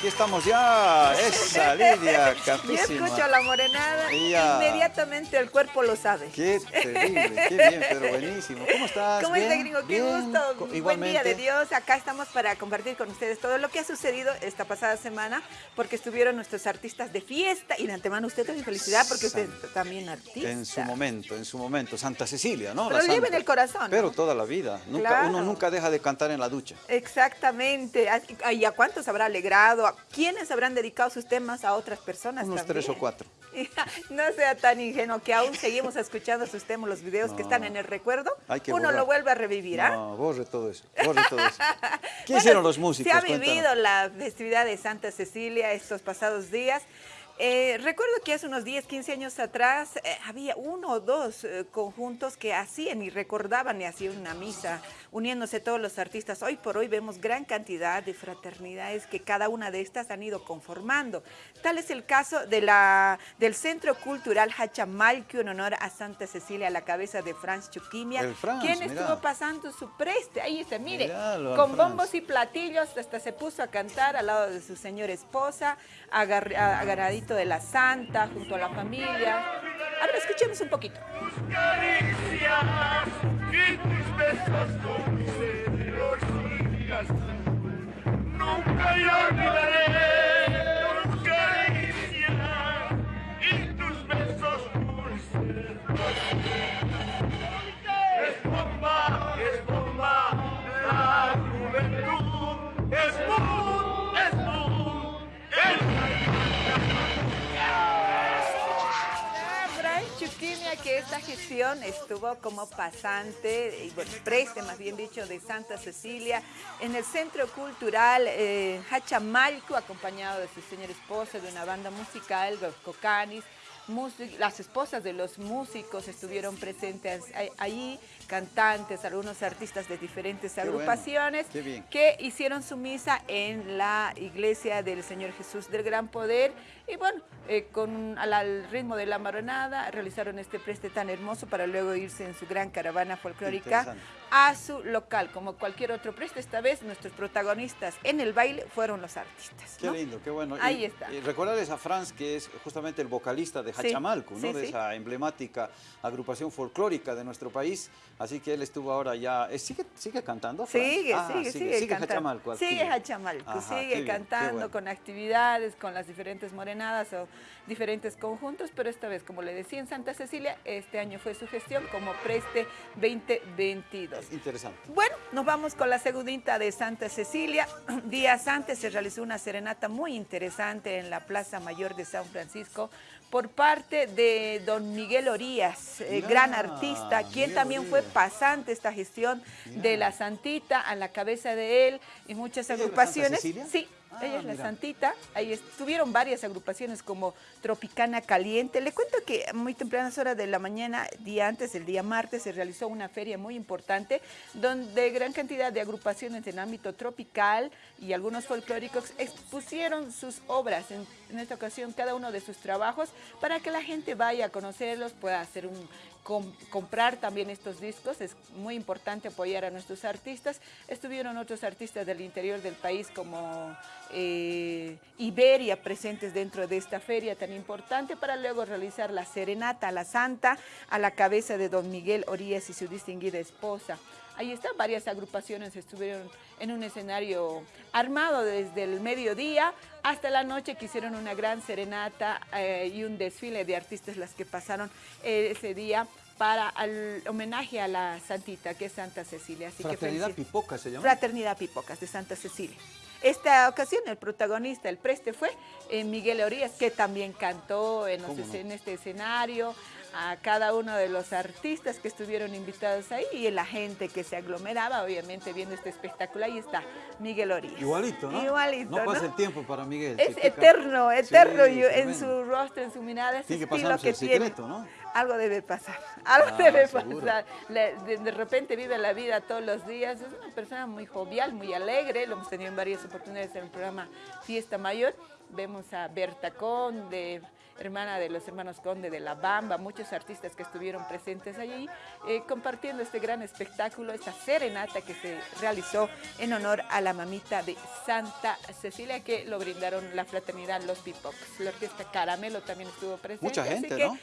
aquí estamos ya. Esa Lidia, capísima. Yo escucho la morenada y inmediatamente el cuerpo lo sabe. Qué terrible, qué bien, pero buenísimo. ¿Cómo estás? ¿Cómo está, gringo? Qué gusto. Igualmente. Buen día de Dios. Acá estamos para compartir con ustedes todo lo que ha sucedido esta pasada semana, porque estuvieron nuestros artistas de fiesta y de antemano usted también felicidad porque usted también artista. En su momento, en su momento. Santa Cecilia, ¿no? Pero lo lleva en el corazón. Pero toda la vida. Nunca, Uno nunca deja de cantar en la ducha. Exactamente. ¿Y a cuántos habrá alegrado? ¿A quiénes habrán dedicado sus temas a otras personas Unos tres o cuatro. no sea tan ingenuo que aún seguimos escuchando sus temas, los videos que están en el recuerdo. Uno lo vuelve a revivir, ¿ah? No, borre todo eso, borre todo eso. ¿Qué hicieron los músicos? Se ha vivido la festividad de Santa Cecilia estos pasados días. Eh, recuerdo que hace unos 10, 15 años atrás eh, había uno o dos eh, conjuntos que hacían y recordaban y hacían una misa, uniéndose todos los artistas. Hoy por hoy vemos gran cantidad de fraternidades que cada una de estas han ido conformando. Tal es el caso de la, del Centro Cultural Hachamalque en honor a Santa Cecilia a la cabeza de Franz Chuquimia, quien estuvo pasando su preste. Ahí está, mire, con bombos y platillos, hasta se puso a cantar al lado de su señora esposa, agarradito de la Santa, junto a la familia. A ver, escuchemos un poquito. que esta gestión estuvo como pasante, y bueno, preste más bien dicho, de Santa Cecilia en el Centro Cultural eh, Hachamalco, acompañado de su señor esposa, de una banda musical, los Cocanis, las esposas de los músicos estuvieron presentes allí, cantantes, algunos artistas de diferentes agrupaciones que hicieron su misa en la iglesia del Señor Jesús del Gran Poder. Y bueno, eh, con, al, ritmo de la maronada realizaron este preste tan hermoso para luego irse en su gran caravana folclórica a su local, como cualquier otro preste. Esta vez nuestros protagonistas en el baile fueron los artistas. Qué lindo, qué bueno. Ahí está. Y recordarles a Franz, que es justamente el vocalista de Hachamalco, ¿no? de esa emblemática agrupación folclórica de nuestro país. Así que él estuvo ahora ya... Eh, ¿Sigue, sigue cantando? Sigue, ah, sigue, sigue, sigue, Hachamalco. Sigue Hachamalco, sigue cantando con actividades, con las diferentes morenadas o diferentes conjuntos, pero esta vez, como le decía, en Santa Cecilia, este año fue su gestión como Preste 2022. Interesante. Bueno, nos vamos con la segundita de Santa Cecilia. Días antes se realizó una serenata muy interesante en la Plaza Mayor de San Francisco por parte de don Miguel Orías, eh, gran artista, quien también fue pasante esta gestión de la Santita a la cabeza de él y muchas agrupaciones. Sí, Ah, ella es la Santita. Ahí estuvieron varias agrupaciones como Tropicana Caliente. Le cuento que a muy tempranas horas de la mañana, día antes, el día martes, se realizó una feria muy importante donde gran cantidad de agrupaciones en ámbito tropical y algunos folclóricos expusieron sus obras, en, en esta ocasión cada uno de sus trabajos, para que la gente vaya a conocerlos, pueda hacer un comprar también estos discos, es muy importante apoyar a nuestros artistas. Estuvieron otros artistas del interior del país como eh, Iberia presentes dentro de esta feria tan importante para luego realizar la serenata a la Santa a la cabeza de don Miguel Orías y su distinguida esposa. Ahí están, varias agrupaciones estuvieron en un escenario armado desde el mediodía hasta la noche que hicieron una gran serenata eh, y un desfile de artistas las que pasaron eh, ese día para el homenaje a la santita, que es Santa Cecilia. Así Fraternidad Pipocas se llama. Fraternidad Pipocas de Santa Cecilia. Esta ocasión el protagonista, el preste fue eh, Miguel Orías, que también cantó en, en este escenario, a cada uno de los artistas que estuvieron invitados ahí y la gente que se aglomeraba, obviamente, viendo este espectáculo. Ahí está Miguel Orías. Igualito, ¿no? Igualito, No pasa el tiempo para Miguel. Es eterno, eterno en su rostro, en su mirada, ese tiene que estilo que tiene. ¿no? Algo debe pasar, algo ah, debe pasar. de, repente vive la vida todos los días. Es una persona muy jovial, muy alegre. Lo hemos tenido en varias oportunidades en el programa Fiesta Mayor. Vemos a Berta Conde, hermana de los hermanos Conde de La Bamba, muchos artistas que estuvieron presentes allí, eh, compartiendo este gran espectáculo, esta serenata que se realizó en honor a la mamita de Santa Cecilia, que lo brindaron la fraternidad Los Pipocs. La orquesta Caramelo también estuvo presente. Mucha gente, así que ¿no?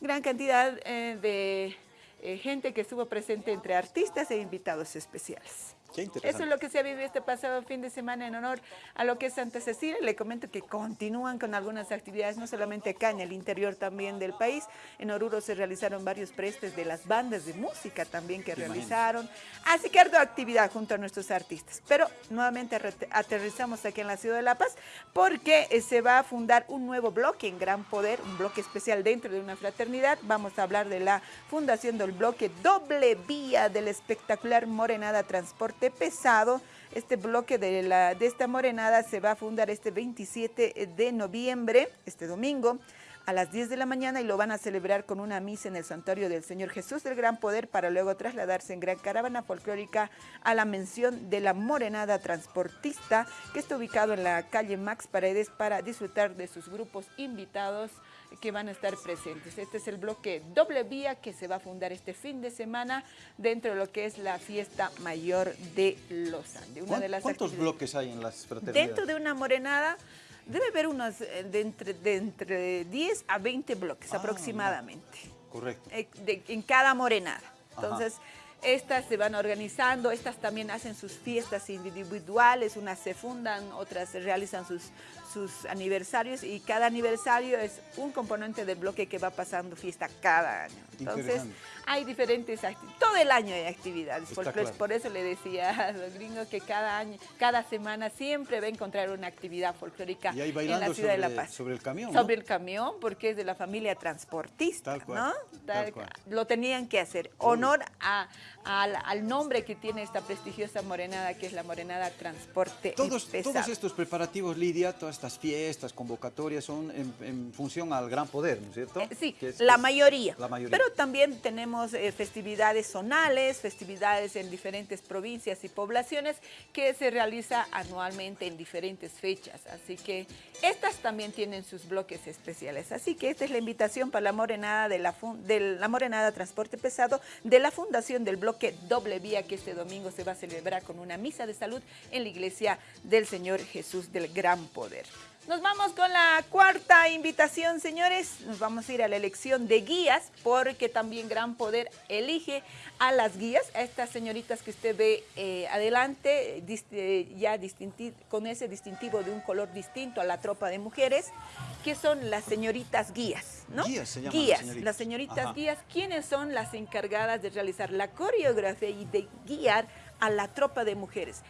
Gran cantidad eh, de eh, gente que estuvo presente entre artistas e invitados especiales. Eso es lo que se ha vivido este pasado fin de semana en honor a lo que es Santa Cecilia. Le comento que continúan con algunas actividades, no solamente acá en el interior también del país. En Oruro se realizaron varios prestes de las bandas de música también que realizaron. Así que harta actividad junto a nuestros artistas. Pero nuevamente aterrizamos aquí en la ciudad de La Paz porque eh, se va a fundar un nuevo bloque en Gran Poder, un bloque especial dentro de una fraternidad. Vamos a hablar de la fundación del bloque doble vía del espectacular Morenada Transporte pesado. Este bloque de, la, de esta morenada se va a fundar este 27 de noviembre, este domingo, a las 10 de la mañana y lo van a celebrar con una misa en el santuario del Señor Jesús del Gran Poder para luego trasladarse en gran caravana folclórica a la mención de la Morenada Transportista que está ubicado en la calle Max Paredes para disfrutar de sus grupos invitados que van a estar presentes. Este es el bloque doble vía que se va a fundar este fin de semana dentro de lo que es la fiesta mayor de Los Andes. Una de las ¿Cuántos bloques hay en las fraternidades? Dentro de una morenada debe haber unos eh, de entre, de entre 10 a 20 bloques ah, aproximadamente. Correcto. Eh, en cada morenada. Entonces, estas se van organizando, estas también hacen sus fiestas individuales, unas se fundan, otras realizan sus, sus aniversarios y cada aniversario es un componente del bloque que va pasando fiesta cada año. Entonces, hay diferentes actividades, todo el año hay actividades, por eso le decía a los gringos que cada año, cada semana siempre va a encontrar una actividad folclórica en la ciudad de La Paz. sobre el camión, Sobre el camión, porque es de la familia transportista, ¿no? Lo tenían que hacer. Honor a, al, nombre que tiene esta prestigiosa morenada, que es la morenada transporte todos, Todos estos preparativos, Lidia, todas estas fiestas, convocatorias, son en, función al gran poder, ¿no es cierto? Eh, sí, la, mayoría. la mayoría. Pero también tenemos eh, festividades zonales, festividades en diferentes provincias y poblaciones que se realiza anualmente en diferentes fechas. Así que estas también tienen sus bloques especiales. Así que esta es la invitación para la morenada de la, morenada Transporte Pesado de la Fundación del Bloque Doble Vía que este domingo se va a celebrar con una misa de salud en la iglesia del Señor Jesús del Gran Poder. Nos vamos con la cuarta invitación, señores. Nos vamos a ir a la elección de guías, porque también Gran Poder elige a las guías, a estas señoritas que usted ve eh, adelante, eh, ya con ese distintivo de un color distinto a la tropa de mujeres, que son las señoritas guías, ¿no? Guías se llaman Guías, las señoritas, guías, ¿quiénes son las encargadas de realizar la coreografía y de guiar a la tropa de mujeres?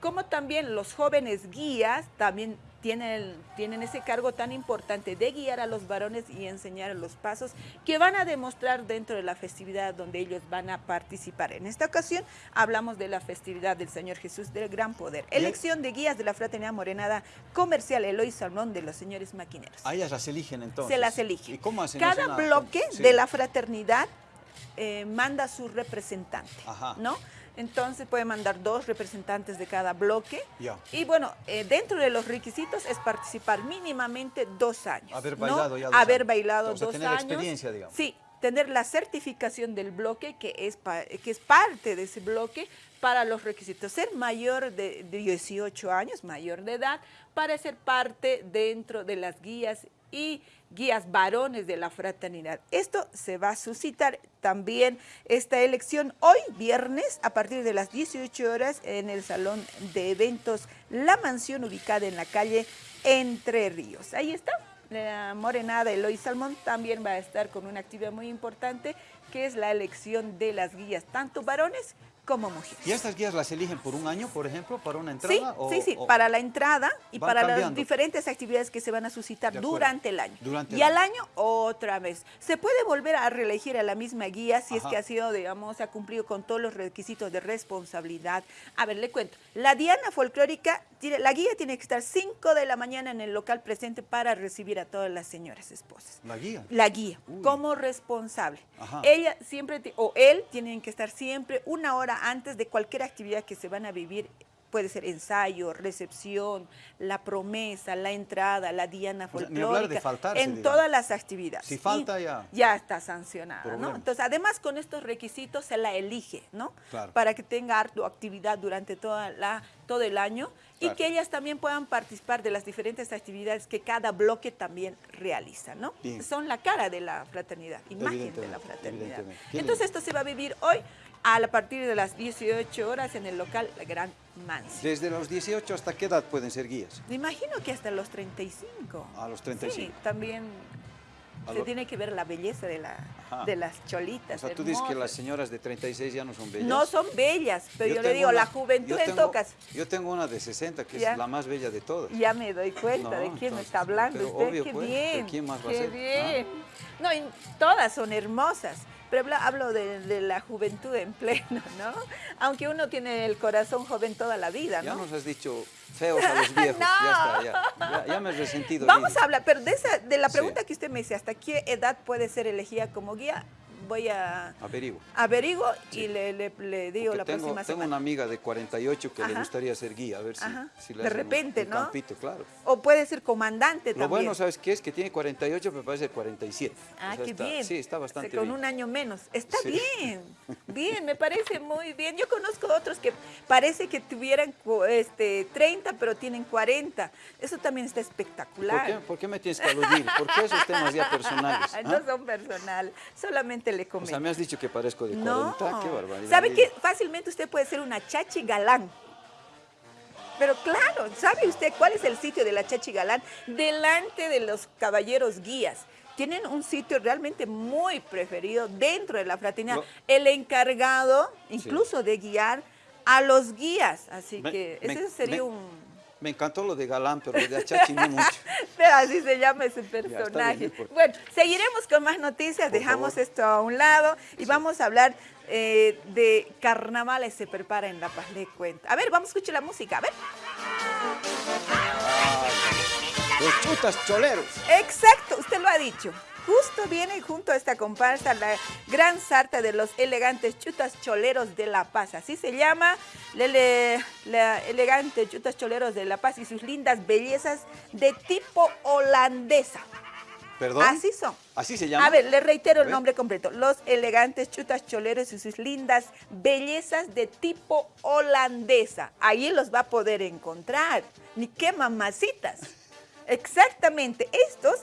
Como también los jóvenes guías también tienen, tienen ese cargo tan importante de guiar a los varones y enseñar los pasos que van a demostrar dentro de la festividad donde ellos van a participar. En esta ocasión hablamos de la festividad del Señor Jesús del Gran Poder. Elección de guías de la Fraternidad Morenada Comercial Eloy Salmón de los señores maquineros. A ellas las eligen entonces. Se las eligen. ¿Y cómo hacen Cada bloque de la fraternidad eh, manda su representante, ¿no? Entonces puede mandar dos representantes de cada bloque. Y bueno, eh, dentro de los requisitos es participar mínimamente dos años. Haber bailado ya dos Haber bailado dos tener años. experiencia, digamos. Sí, tener la certificación del bloque, que es, que es parte de ese bloque, para los requisitos. Ser mayor de, de 18 años, mayor de edad, para ser parte dentro de las guías y guías varones de la fraternidad. Esto se va a suscitar también esta elección hoy, viernes, a partir de las 18 horas en el Salón de Eventos La Mansión, ubicada en la calle Entre Ríos. Ahí está. La morenada Eloy Salmón también va a estar con una actividad muy importante que es la elección de las guías, tanto varones como mujeres. ¿Y estas guías las eligen por un año, por ejemplo, para una entrada? Sí, sí, sí, para la entrada y para las diferentes actividades que se van a suscitar durante el año. y al año, otra vez. Se puede volver a reelegir a la misma guía si es que ha sido, digamos, ha cumplido con todos los requisitos de responsabilidad. A ver, le cuento. La Diana Folclórica, tiene, la guía tiene que estar 5 de la mañana en el local presente para recibir a todas las señoras esposas. ¿La guía? La guía, como responsable. Ella siempre, o él, tienen que estar siempre una hora antes de cualquier actividad que se van a vivir puede ser ensayo, recepción, la promesa, la entrada, la diana folclórica, en todas las actividades. Si falta ya. Ya está sancionada, ¿no? Entonces, además con estos requisitos se la elige, ¿no? Para que tenga tu actividad durante toda la, todo el año y que ellas también puedan participar de las diferentes actividades que cada bloque también realiza, ¿no? Son la cara de la fraternidad, imagen de la fraternidad. Entonces esto se va a vivir hoy a partir de las 18 horas en el local La Gran Mansi. ¿Desde los 18 hasta qué edad pueden ser guías? Me imagino que hasta los 35. A los 35. Sí, también se tiene que ver la belleza de, la, de las cholitas. O sea, tú dices que las señoras de 36 ya no son bellas. No son bellas, pero yo, le digo, la juventud en tocas. Yo tengo una de 60, que es la más bella de todas. Ya me doy cuenta de quién me está hablando usted. qué pues, bien. ¿Quién más va a ser? bien. No, todas son hermosas pero hablo de, la juventud en pleno, ¿no? Aunque uno tiene el corazón joven toda la vida, ¿no? Ya nos has dicho feos a los viejos, ya está, ya, me he resentido. Vamos a hablar, pero de, esa, de la pregunta que usted me dice, ¿hasta qué edad puede ser elegida como guía? Voy a... Averiguo. Averiguo y le, le, digo la próxima semana. Tengo una amiga de 48 que le gustaría ser guía, a ver si, si le De repente, ¿no? Campito, claro. O puede ser comandante también. Lo bueno, ¿sabes qué es? Que tiene 48, pero parece 47. Ah, qué bien. Sí, está bastante bien. Con un año menos. Está bien, bien, me parece muy bien. Yo conozco otros que parece que tuvieran este, 30, pero tienen 40. Eso también está espectacular. ¿Por qué, ¿Por qué me tienes que aludir? ¿Por qué esos temas ya personales? No ¿ah? son personal, solamente le comento. O sea, me has dicho que parezco de 40, no. qué barbaridad. ¿Sabe que fácilmente usted puede ser una chachi galán? Pero claro, ¿sabe usted cuál es el sitio de la chachi galán? Delante de los caballeros guías tienen un sitio realmente muy preferido dentro de la fraternidad. el encargado incluso de guiar a los guías. Así que ese sería un me encantó lo de Galán, pero lo de Achachi no mucho. Pero así se llama ese personaje. bueno, seguiremos con más noticias, dejamos esto a un lado y vamos a hablar eh, de carnavales se prepara en La Paz, le cuento. A ver, vamos a escuchar la música, a ver. Ah, los chutas choleros. Exacto, usted lo ha dicho. Justo viene junto a esta comparsa la gran sarta de los elegantes chutas choleros de La Paz. Así se llama la elegante chutas choleros de La Paz y sus lindas bellezas de tipo holandesa. ¿Perdón? Así son. ¿Así se llama? A ver, le reitero el nombre completo. Los elegantes chutas choleros y sus lindas bellezas de tipo holandesa. Ahí los va a poder encontrar. Ni qué mamacitas. Exactamente. Estos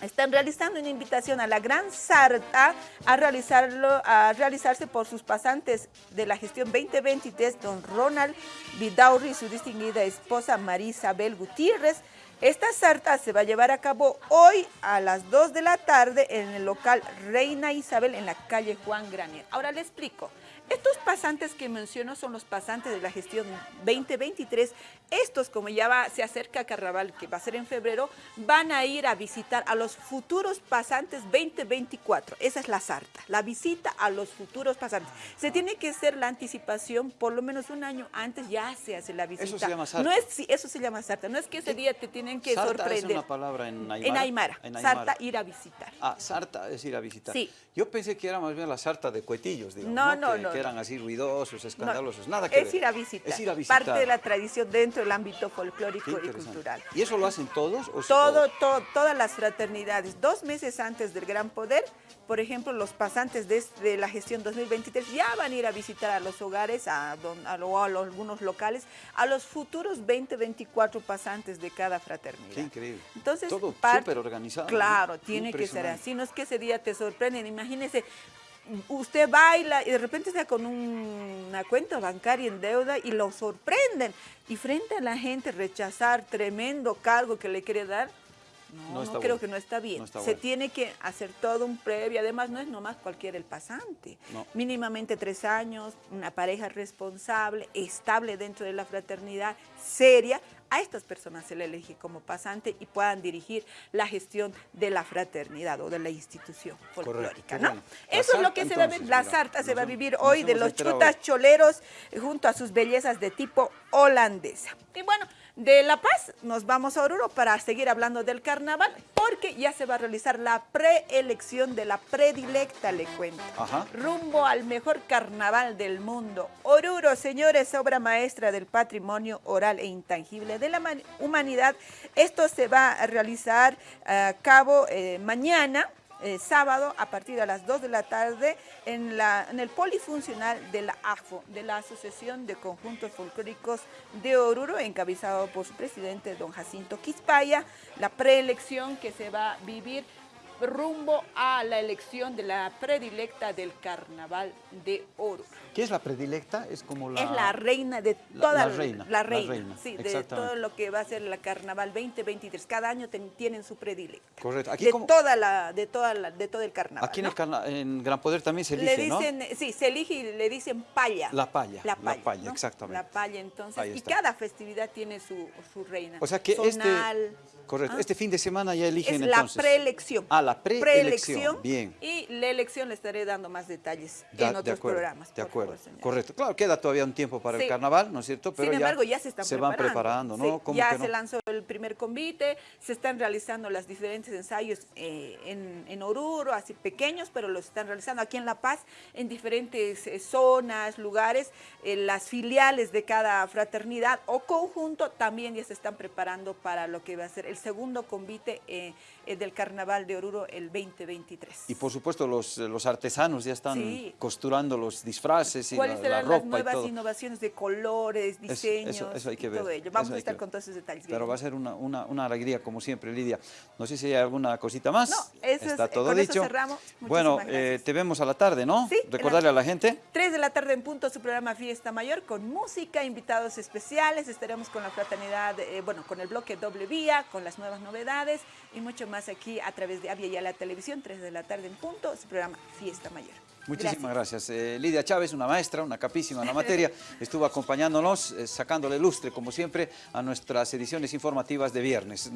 están realizando una invitación a la Gran Sarta a, realizarlo, a realizarse por sus pasantes de la gestión 2023, don Ronald Vidaurri y su distinguida esposa María Isabel Gutiérrez. Esta sarta se va a llevar a cabo hoy a las 2 de la tarde en el local Reina Isabel en la calle Juan Granier. Ahora le explico. Estos pasantes que menciono son los pasantes de la gestión 2023. Estos, como ya va, se acerca Carnaval, que va a ser en febrero, van a ir a visitar a los futuros pasantes 2024. Esa es la sarta, la visita a los futuros pasantes. Se tiene que hacer la anticipación, por lo menos un año antes ya se hace la visita. Eso se llama sarta. No es, eso se llama sarta. No es que ese día te tienen que sarta sorprender. es una palabra en Aymara. En Aymara. En Sarta, ir a visitar. Ah, sarta es ir a visitar. Sí. Yo pensé que era más bien la sarta de cuetillos, digamos. No, no, no eran así ruidosos, escandalosos, nada que es Ir a visitar. Es ir a visitar. Parte de la tradición dentro del ámbito folclórico y cultural. ¿Y eso lo hacen todos? O todo, todo, todas las fraternidades. Dos meses antes del Gran Poder, por ejemplo, los pasantes de, la gestión 2023 ya van a ir a visitar a los hogares, a, a, algunos locales, a los futuros 20, 24 pasantes de cada fraternidad. Qué increíble. Entonces, todo súper organizado. Claro, tiene que ser así. No es que ese día te sorprenden. Imagínese, usted baila y de repente está con una cuenta bancaria en deuda y lo sorprenden. Y frente a la gente rechazar tremendo cargo que le quiere dar, no, no, creo que no está bien. Se tiene que hacer todo un previo. Además, no es nomás cualquier el pasante. Mínimamente tres años, una pareja responsable, estable dentro de la fraternidad, seria, a estas personas se le elige como pasante y puedan dirigir la gestión de la fraternidad o de la institución folclórica, ¿no? Eso es lo que se va a ver, la sarta se va a vivir hoy de los chutas choleros junto a sus bellezas de tipo holandesa. Y bueno, De La Paz nos vamos a Oruro para seguir hablando del carnaval, porque ya se va a realizar la preelección de la predilecta, le cuento. Rumbo al mejor carnaval del mundo. Oruro, señores, obra maestra del patrimonio oral e intangible de la humanidad. Esto se va a realizar a cabo eh, mañana, eh, sábado a partir de las 2 de la tarde en, la, en el polifuncional de la AFO, de la Asociación de Conjuntos Folclóricos de Oruro, encabezado por su presidente, don Jacinto Quispaya, la preelección que se va a vivir rumbo a la elección de la predilecta del Carnaval de Oro. ¿Qué es la predilecta? Es como la... Es la reina de toda la, reina. La reina, sí, de todo lo que va a ser la Carnaval 2023. Cada año tienen su predilecta. Correcto. Aquí de, toda la, de, toda la, de todo el Carnaval. Aquí en, Gran Poder también se elige, le dicen, Sí, se elige y le dicen palla. La palla. La palla, exactamente. La palla, entonces. Y cada festividad tiene su, su reina. O sea que este... Correcto. ¿Ah? Este fin de semana ya eligen es la preelección. Ah, la preelección. Bien. Y la elección le estaré dando más detalles en otros programas. De acuerdo. Correcto. Claro, queda todavía un tiempo para el carnaval, ¿no es cierto? Pero Sin embargo, ya, se están se van preparando, ¿no? Ya se lanzó el primer convite, se están realizando los diferentes ensayos eh, en, en, Oruro, así pequeños, pero los están realizando aquí en La Paz, en diferentes eh, zonas, lugares, eh, las filiales de cada fraternidad o conjunto también ya se están preparando para lo que va a ser el segundo convite eh, del Carnaval de Oruro el 2023. Y por supuesto los, los artesanos ya están costurando los disfraces y ¿Cuáles la, serán las nuevas innovaciones de colores, diseños eso, hay que ver. todo ello? Vamos a estar con todos esos detalles. Pero va a ser una, una, una, alegría como siempre, Lidia. No sé si hay alguna cosita más. No, eso Está todo con dicho. Eso cerramos. Bueno, eh, te vemos a la tarde, ¿no? Sí. Recordarle a la gente. Tres de la tarde en punto su programa Fiesta Mayor con música, invitados especiales. Estaremos con la fraternidad, bueno, con el bloque doble vía, con las nuevas novedades y mucho más aquí a través de Avia y a la televisión, 3 de la tarde en punto, su programa Fiesta Mayor. Muchísimas gracias. Eh, Lidia Chávez, una maestra, una capísima en la materia, estuvo acompañándonos, eh, sacándole lustre, como siempre, a nuestras ediciones informativas de viernes.